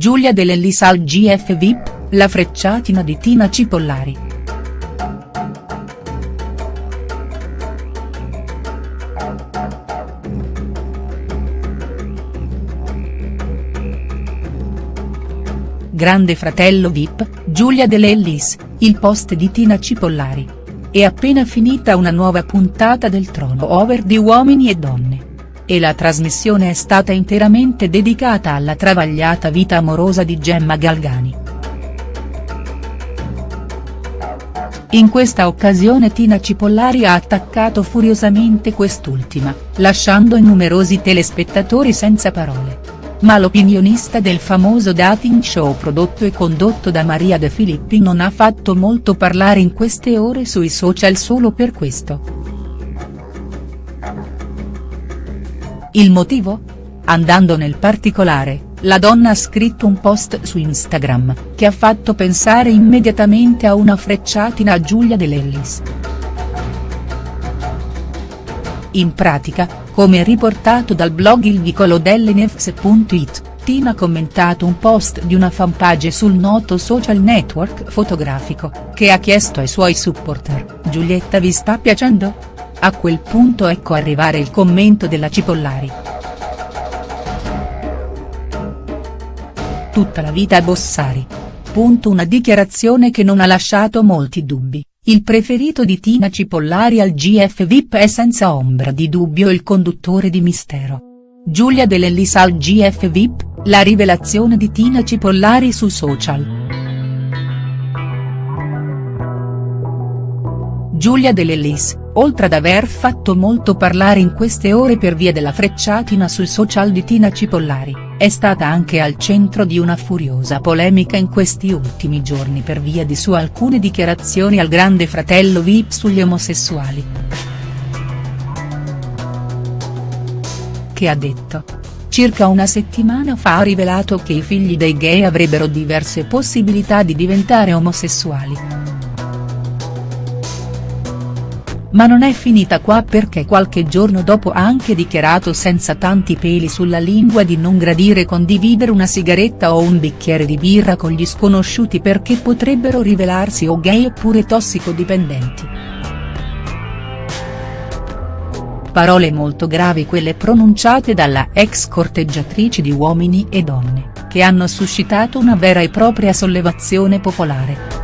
Giulia Dell'Ellis al GF VIP, la frecciatina di Tina Cipollari. Grande fratello VIP, Giulia Dell'Ellis, il post di Tina Cipollari. È appena finita una nuova puntata del Trono Over di Uomini e Donne e la trasmissione è stata interamente dedicata alla travagliata vita amorosa di Gemma Galgani. In questa occasione Tina Cipollari ha attaccato furiosamente quest'ultima, lasciando i numerosi telespettatori senza parole. Ma l'opinionista del famoso dating show prodotto e condotto da Maria De Filippi non ha fatto molto parlare in queste ore sui social solo per questo. Il motivo? Andando nel particolare, la donna ha scritto un post su Instagram, che ha fatto pensare immediatamente a una frecciatina a Giulia Dell'Ellis. In pratica, come riportato dal blog Il Vicolo dell'Nefs.it, Tina ha commentato un post di una fanpage sul noto social network fotografico, che ha chiesto ai suoi supporter, Giulietta vi sta piacendo?. A quel punto ecco arrivare il commento della Cipollari. Tutta la vita a Bossari. Punto una dichiarazione che non ha lasciato molti dubbi, il preferito di Tina Cipollari al GF VIP è senza ombra di dubbio il conduttore di Mistero. Giulia Dell'Ellis al GF VIP, la rivelazione di Tina Cipollari su social. Giulia Dell'Ellis, oltre ad aver fatto molto parlare in queste ore per via della frecciatina sui social di Tina Cipollari, è stata anche al centro di una furiosa polemica in questi ultimi giorni per via di sue alcune dichiarazioni al grande fratello Vip sugli omosessuali. Che ha detto? Circa una settimana fa ha rivelato che i figli dei gay avrebbero diverse possibilità di diventare omosessuali. Ma non è finita qua perché qualche giorno dopo ha anche dichiarato senza tanti peli sulla lingua di non gradire condividere una sigaretta o un bicchiere di birra con gli sconosciuti perché potrebbero rivelarsi o gay oppure tossicodipendenti. Parole molto gravi quelle pronunciate dalla ex corteggiatrice di Uomini e Donne, che hanno suscitato una vera e propria sollevazione popolare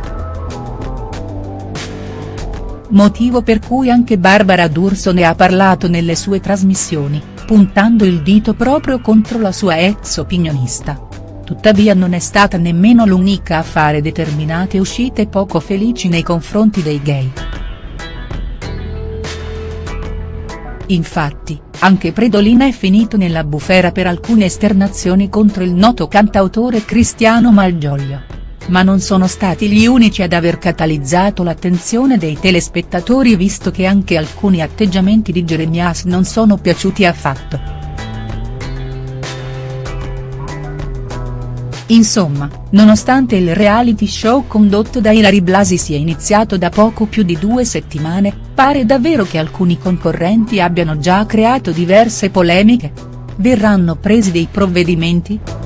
motivo per cui anche Barbara D'Urso ne ha parlato nelle sue trasmissioni, puntando il dito proprio contro la sua ex opinionista. Tuttavia non è stata nemmeno l'unica a fare determinate uscite poco felici nei confronti dei gay. Infatti, anche Predolina è finito nella bufera per alcune esternazioni contro il noto cantautore Cristiano Malgioglio ma non sono stati gli unici ad aver catalizzato l'attenzione dei telespettatori visto che anche alcuni atteggiamenti di Jeremias non sono piaciuti affatto. Insomma, nonostante il reality show condotto da Ilari Blasi sia iniziato da poco più di due settimane, pare davvero che alcuni concorrenti abbiano già creato diverse polemiche? Verranno presi dei provvedimenti?.